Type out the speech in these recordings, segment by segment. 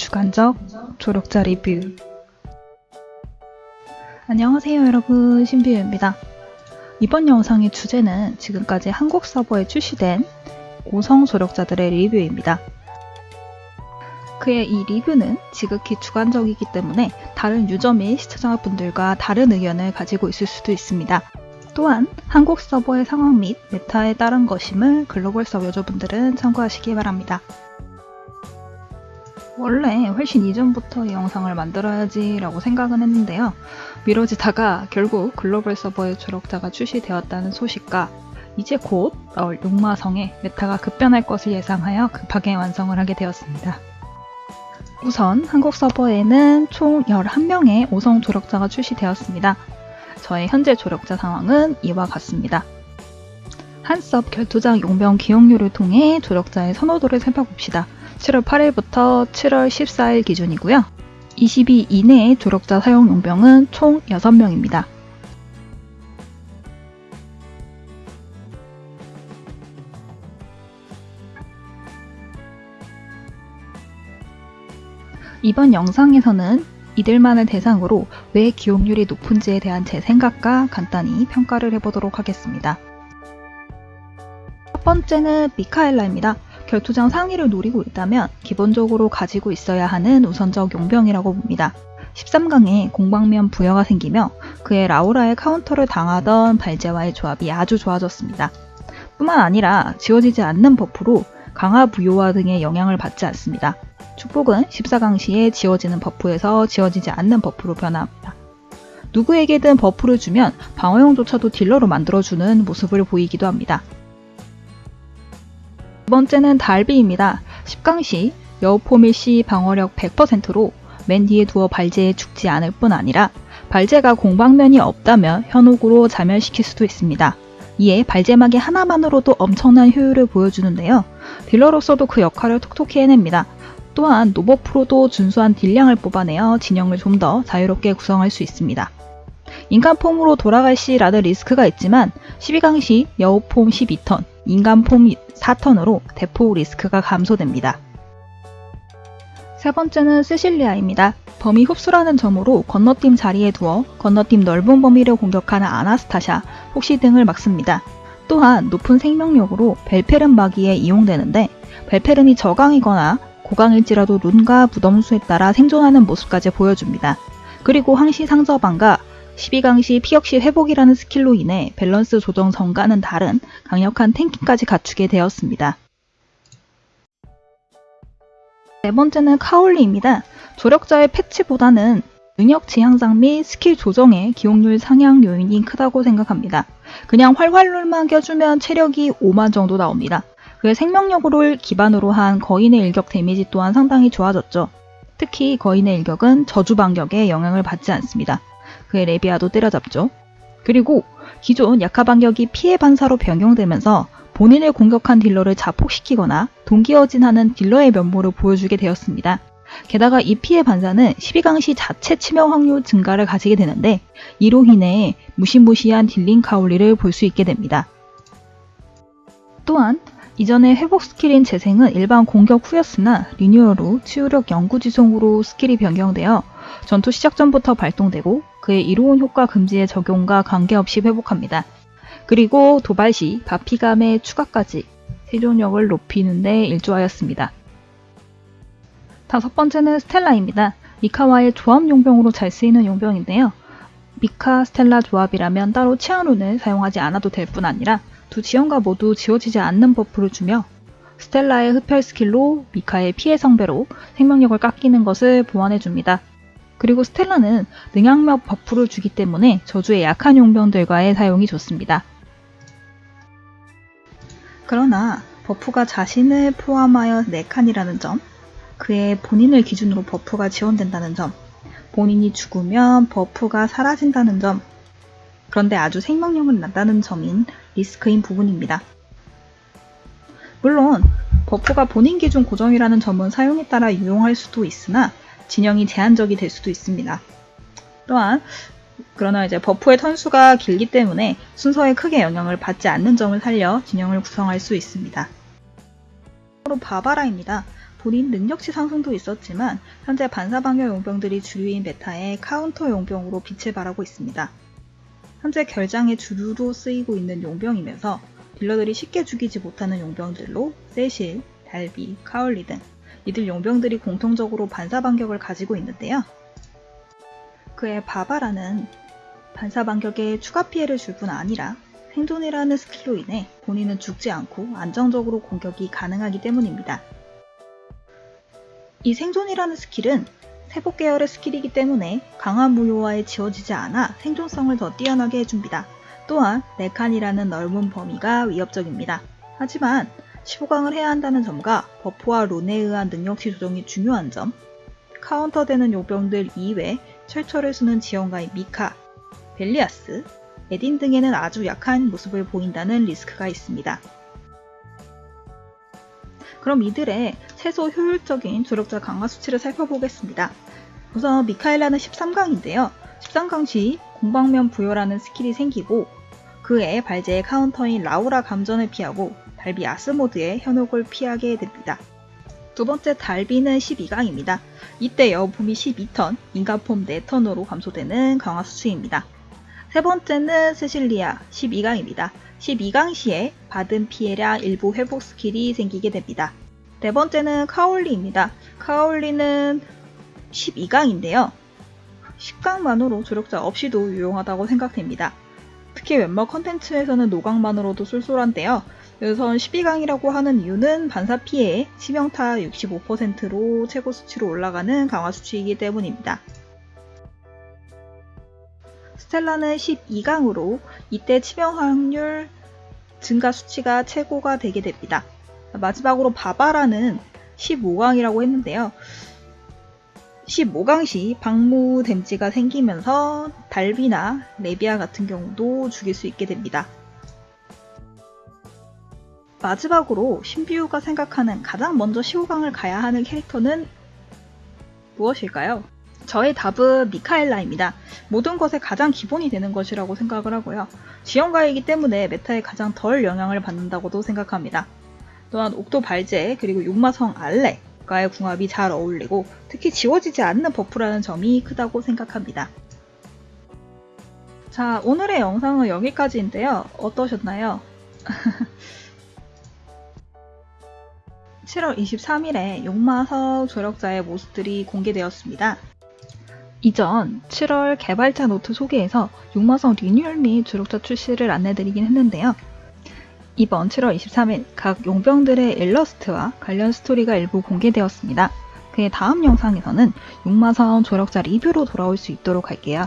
주관적 조력자 리뷰 안녕하세요 여러분 신비유입니다. 이번 영상의 주제는 지금까지 한국 서버에 출시된 5성 조력자들의 리뷰입니다. 그의 이 리뷰는 지극히 주관적이기 때문에 다른 유저 및 시청자분들과 다른 의견을 가지고 있을 수도 있습니다. 또한 한국 서버의 상황 및 메타에 따른 것임을 글로벌 서버 유저분들은 참고하시기 바랍니다. 원래 훨씬 이전부터 이 영상을 만들어야지 라고 생각은 했는데요. 미뤄지다가 결국 글로벌 서버의 조력자가 출시되었다는 소식과 이제 곧 나올 용마성의 메타가 급변할 것을 예상하여 급하게 완성을 하게 되었습니다. 우선 한국 서버에는 총 11명의 5성 조력자가 출시되었습니다. 저의 현재 조력자 상황은 이와 같습니다. 한섭 결투장 용병 기용료를 통해 조력자의 선호도를 살펴봅시다. 7월 8일부터 7월 14일 기준이고요. 22 이내의 조력자 사용 용병은 총 6명입니다. 이번 영상에서는 이들만을 대상으로 왜 기용률이 높은지에 대한 제 생각과 간단히 평가를 해보도록 하겠습니다. 첫 번째는 미카엘라입니다. 결투장 상위를 노리고 있다면 기본적으로 가지고 있어야 하는 우선적 용병이라고 봅니다. 13강에 공방면 부여가 생기며 그의 라우라의 카운터를 당하던 발제와의 조합이 아주 좋아졌습니다. 뿐만 아니라 지워지지 않는 버프로 강화 무효화 등의 영향을 받지 않습니다. 축복은 14강 시에 지워지는 버프에서 지워지지 않는 버프로 변화합니다. 누구에게든 버프를 주면 방어용조차도 딜러로 만들어주는 모습을 보이기도 합니다. 두 번째는 달비입니다. 10강 시 여우폼일 시 방어력 100%로 맨 뒤에 두어 발제에 죽지 않을 뿐 아니라 발제가 공방면이 없다면 현혹으로 자멸시킬 수도 있습니다. 이에 발제막이 하나만으로도 엄청난 효율을 보여주는데요. 딜러로서도 그 역할을 톡톡히 해냅니다. 또한 노버프로도 준수한 딜량을 뽑아내어 진영을 좀 더 자유롭게 구성할 수 있습니다. 인간폼으로 돌아갈 시라는 리스크가 있지만 12강 시 여우폼 12턴, 인간폼 4턴으로 대폭 리스크가 감소됩니다. 세 번째는 세실리아입니다. 범위 흡수라는 점으로 건너팀 자리에 두어 건너팀 넓은 범위를 공격하는 아나스타샤, 폭시 등을 막습니다. 또한 높은 생명력으로 벨페른 마기에 이용되는데 벨페른이 저강이거나 고강일지라도 룬과 무덤수에 따라 생존하는 모습까지 보여줍니다. 그리고 항시 상저방과 12강 시 피역시 회복이라는 스킬로 인해 밸런스 조정 전과는 다른 강력한 tanking까지 갖추게 되었습니다. 네 번째는 카올리입니다. 조력자의 패치보다는 능력치 향상 및 스킬 조정의 기용률 상향 요인이 크다고 생각합니다. 그냥 활활rune만 껴주면 체력이 5만 정도 나옵니다. 그의 생명력을 기반으로 한 거인의 일격 데미지 또한 상당히 좋아졌죠. 특히 거인의 일격은 저주 반격에 영향을 받지 않습니다. 그의 레비아도 때려잡죠. 그리고 기존 약화 반격이 피해 반사로 변경되면서 본인을 공격한 딜러를 자폭시키거나 동귀어진하는 딜러의 면모를 보여주게 되었습니다. 게다가 이 피해 반사는 12강 시 자체 치명 확률 증가를 가지게 되는데 이로 인해 무시무시한 dealing 카울리를 볼 수 있게 됩니다. 또한 이전의 회복 스킬인 재생은 일반 공격 후였으나 리뉴얼 후 치유력 영구 지속으로 스킬이 변경되어 전투 시작 전부터 발동되고 그의 이로운 효과 금지의 적용과 관계없이 회복합니다. 그리고 도발 시 받피감의 추가까지 생존력을 높이는 데 일조하였습니다. 다섯 번째는 스텔라입니다. 미카와의 조합 용병으로 잘 쓰이는 용병인데요. 미카 스텔라 조합이라면 따로 치안rune을 사용하지 않아도 될 뿐 아니라 두 지형과 모두 지워지지 않는 buff를 주며 스텔라의 흡혈 스킬로 미카의 피의 성배로 생명력을 깎이는 것을 보완해줍니다. 그리고 스텔라는 능양력 buff를 주기 때문에 저주에 약한 용병들과의 사용이 좋습니다. 그러나 buff가 자신을 포함하여 4칸이라는 점, 그의 본인을 기준으로 buff가 지원된다는 점, 본인이 죽으면 buff가 사라진다는 점, 그런데 아주 생명력은 낮다는 점인 리스크인 부분입니다. 물론 buff가 본인 기준 고정이라는 점은 사용에 따라 유용할 수도 있으나 진영이 제한적이 될 수도 있습니다. 또한 그러나 이제 buff의 턴수가 길기 때문에 순서에 크게 영향을 받지 않는 점을 살려 진영을 구성할 수 있습니다. 바로 바바라입니다. 본인 능력치 상승도 있었지만 현재 반사방어 용병들이 주류인 meta의 카운터 용병으로 빛을 발하고 있습니다. 현재 결장의 주류로 쓰이고 있는 용병이면서 딜러들이 쉽게 죽이지 못하는 용병들로 세실, 달비, 카울리 등 이들 용병들이 공통적으로 반사 반격을 가지고 있는데요. 그의 바바라는 반사 반격에 추가 피해를 줄 뿐 아니라 생존이라는 스킬로 인해 본인은 죽지 않고 안정적으로 공격이 가능하기 때문입니다. 이 생존이라는 스킬은 세복 계열의 스킬이기 때문에 강한 무효화에 지워지지 않아 생존성을 더 뛰어나게 해줍니다. 또한 4칸이라는 넓은 범위가 위협적입니다. 하지만 15강을 해야 한다는 점과 buff와 rune에 의한 능력치 조정이 중요한 점, 카운터되는 용병들 이외 철철을 쓰는 지원가인 미카, 벨리아스, 에딘 등에는 아주 약한 모습을 보인다는 리스크가 있습니다. 그럼 이들의 최소 효율적인 조력자 강화 수치를 살펴보겠습니다. 우선 미카엘라는 13강인데요. 13강 시 공방면 부여라는 스킬이 생기고 그의 발제의 카운터인 라우라 감전을 피하고 달비 아스모드의 현혹을 피하게 됩니다. 두 번째 달비는 12강입니다. 이때 여우폼이 12턴, 인간폼 4턴으로 감소되는 강화 수치입니다. 세 번째는 세실리아 12강입니다. 12강 시에 받은 피해량 일부 회복 스킬이 생기게 됩니다. 네 번째는 카올리입니다. 카올리는 12강인데요. 10강만으로 조력자 없이도 유용하다고 생각됩니다. 특히 웬마 컨텐츠에서는 노강만으로도 쏠쏠한데요. 우선 12강이라고 하는 이유는 반사 피해 치명타 65%로 최고 수치로 올라가는 강화 수치이기 때문입니다. 스텔라는 12강으로 이때 치명 확률 증가 수치가 최고가 되게 됩니다. 마지막으로 바바라는 15강이라고 했는데요. 15강 시 방무 댐지가 생기면서 달비나 레비아 같은 경우도 죽일 수 있게 됩니다. 마지막으로 신비우가 생각하는 가장 먼저 15강을 가야 하는 캐릭터는 무엇일까요? 저의 답은 미카엘라입니다. 모든 것의 가장 기본이 되는 것이라고 생각을 하고요. 지원가이기 때문에 meta에 가장 덜 영향을 받는다고도 생각합니다. 또한 옥도 발제 그리고 용마성 알레과의 궁합이 잘 어울리고 특히 지워지지 않는 buff라는 점이 크다고 생각합니다. 자 오늘의 영상은 여기까지인데요. 어떠셨나요? 7월 23일에 용마성 조력자의 모습들이 공개되었습니다. 이전 7월 개발자 노트 소개에서 용마성 리뉴얼 및 조력자 출시를 안내드리긴 했는데요. 이번 7월 23일 각 용병들의 일러스트와 관련 스토리가 일부 공개되었습니다. 그의 다음 영상에서는 용마성 조력자 리뷰로 돌아올 수 있도록 할게요.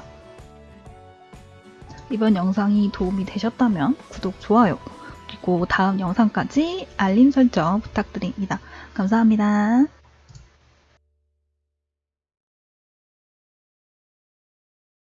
이번 영상이 도움이 되셨다면 구독, 좋아요, 그리고 다음 영상까지 알림 설정 부탁드립니다. 감사합니다.